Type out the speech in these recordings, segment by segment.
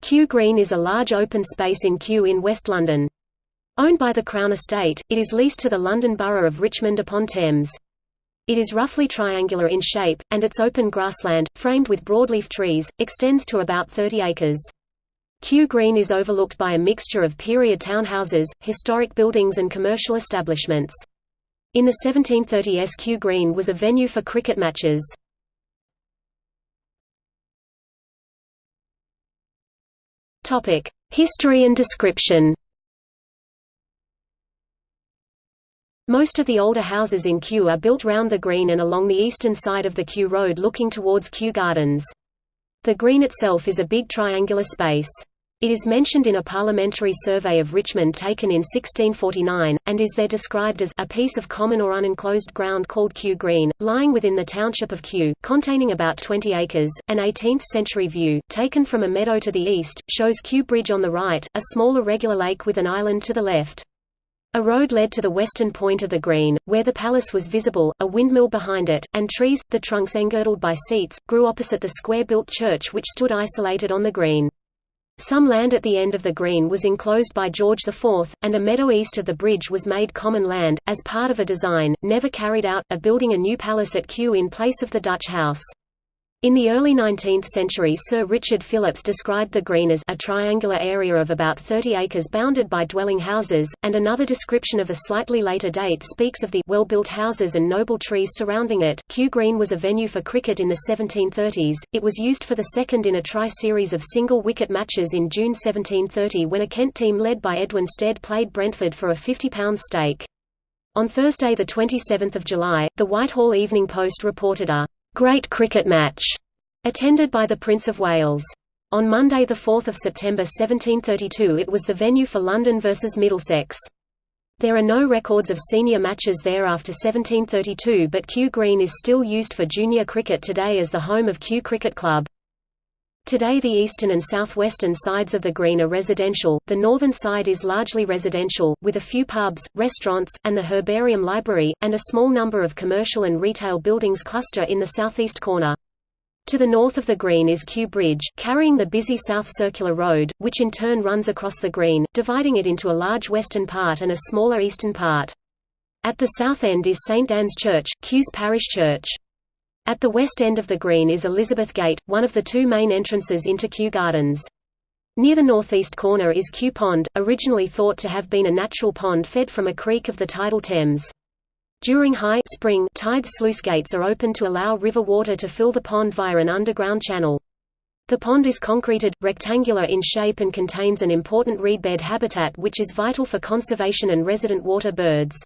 Kew Green is a large open space in Kew in West London. Owned by the Crown Estate, it is leased to the London Borough of Richmond upon Thames. It is roughly triangular in shape, and its open grassland, framed with broadleaf trees, extends to about 30 acres. Kew Green is overlooked by a mixture of period townhouses, historic buildings and commercial establishments. In the 1730s Kew Green was a venue for cricket matches. History and description Most of the older houses in Kew are built round the green and along the eastern side of the Kew Road looking towards Kew Gardens. The green itself is a big triangular space. It is mentioned in a parliamentary survey of Richmond taken in 1649, and is there described as a piece of common or unenclosed ground called Kew Green, lying within the township of Kew, containing about 20 acres. An 18th-century view, taken from a meadow to the east, shows Kew Bridge on the right, a small irregular lake with an island to the left. A road led to the western point of the green, where the palace was visible, a windmill behind it, and trees, the trunks engirdled by seats, grew opposite the square-built church which stood isolated on the green. Some land at the end of the green was enclosed by George IV, and a meadow east of the bridge was made common land, as part of a design, never carried out, of building a new palace at Kew in place of the Dutch house. In the early 19th century Sir Richard Phillips described the green as a triangular area of about 30 acres bounded by dwelling houses, and another description of a slightly later date speaks of the well-built houses and noble trees surrounding it. Kew Green was a venue for cricket in the 1730s, it was used for the second in a tri-series of single-wicket matches in June 1730 when a Kent team led by Edwin Stead played Brentford for a £50 stake. On Thursday 27 July, the Whitehall Evening Post reported a Great Cricket Match, attended by the Prince of Wales. On Monday 4 September 1732 it was the venue for London versus Middlesex. There are no records of senior matches there after 1732 but Kew Green is still used for junior cricket today as the home of Kew Cricket Club. Today the eastern and southwestern sides of the green are residential, the northern side is largely residential, with a few pubs, restaurants, and the herbarium library, and a small number of commercial and retail buildings cluster in the southeast corner. To the north of the green is Kew Bridge, carrying the busy South Circular Road, which in turn runs across the green, dividing it into a large western part and a smaller eastern part. At the south end is St Anne's Church, Kew's parish church. At the west end of the green is Elizabeth Gate, one of the two main entrances into Kew Gardens. Near the northeast corner is Kew Pond, originally thought to have been a natural pond fed from a creek of the tidal Thames. During high spring tides sluice gates are open to allow river water to fill the pond via an underground channel. The pond is concreted, rectangular in shape and contains an important reedbed habitat which is vital for conservation and resident water birds.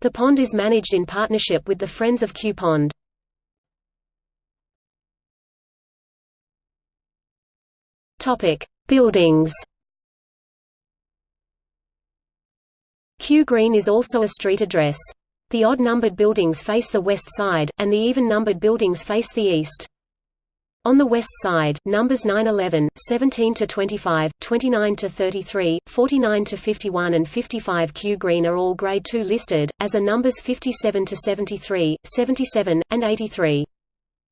The pond is managed in partnership with the Friends of Kew Pond. Topic: Buildings. Kew Green is also a street address. The odd-numbered buildings face the west side, and the even-numbered buildings face the east. On the west side, numbers 9-11, 17–25, 29 to 33, 49 to 51 and 55 Kew Green are all Grade 2 listed, as are numbers 57 to 73, 77, and 83.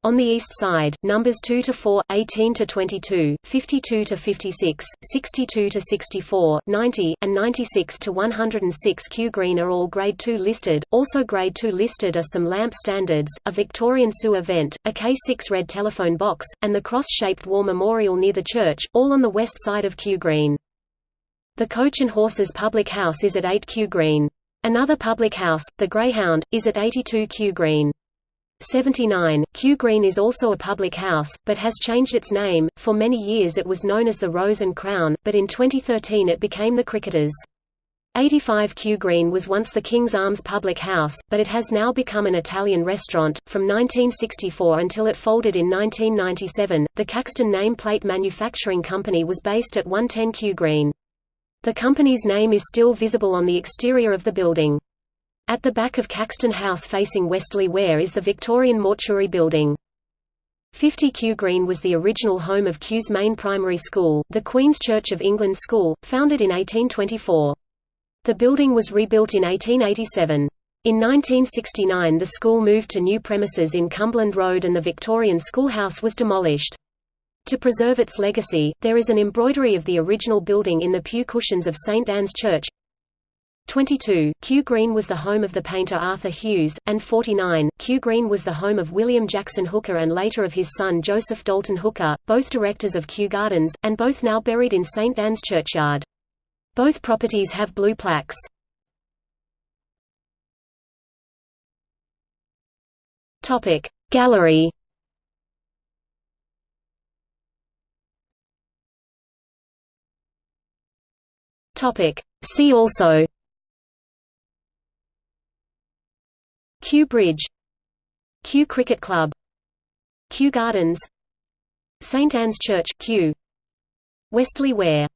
On the east side, numbers 2 to 4, 18 to 22, 52 to 56, 62 to 64, 90, and 96 to 106 Kew Green are all Grade 2 listed. Also Grade 2 listed are some lamp standards, a Victorian sewer vent, a K6 red telephone box, and the cross-shaped war memorial near the church, all on the west side of Kew Green. The Coach and Horses public house is at 8 Kew Green. Another public house, the Greyhound, is at 82 Kew Green. 79, Kew Green is also a public house, but has changed its name. For many years it was known as the Rose and Crown, but in 2013 it became the Cricketers. 85 Kew Green was once the King's Arms public house, but it has now become an Italian restaurant. From 1964 until it folded in 1997, the Caxton Nameplate Manufacturing Company was based at 110 Kew Green. The company's name is still visible on the exterior of the building. At the back of Caxton House facing Westerley Ware is the Victorian Mortuary Building. 50 Kew Green was the original home of Kew's main primary school, the Queen's Church of England School, founded in 1824. The building was rebuilt in 1887. In 1969 the school moved to new premises in Cumberland Road and the Victorian schoolhouse was demolished. To preserve its legacy, there is an embroidery of the original building in the pew cushions of St. Anne's Church. 22. Kew Green was the home of the painter Arthur Hughes, and 49. Kew Green was the home of William Jackson Hooker and later of his son Joseph Dalton Hooker, both directors of Kew Gardens, and both now buried in St. Anne's churchyard. Both properties have blue plaques. Topic Gallery Topic See also Kew Bridge Kew Cricket Club Kew Gardens St Anne's Church Kew Westley Ware